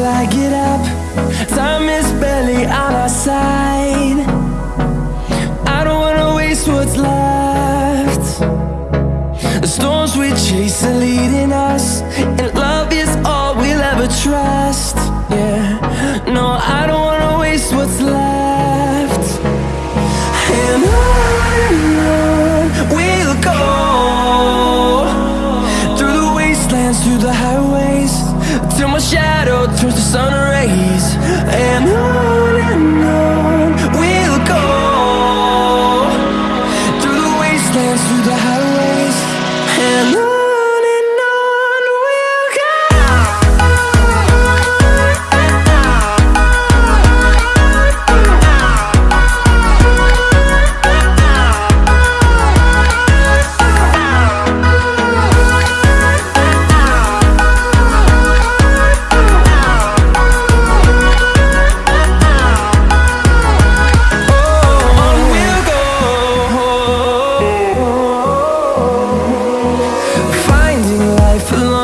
till I get up. Time is barely on our side. I don't wanna waste what's left. The storms we chase are leading us highways. Till my shadow turns to sun life alone.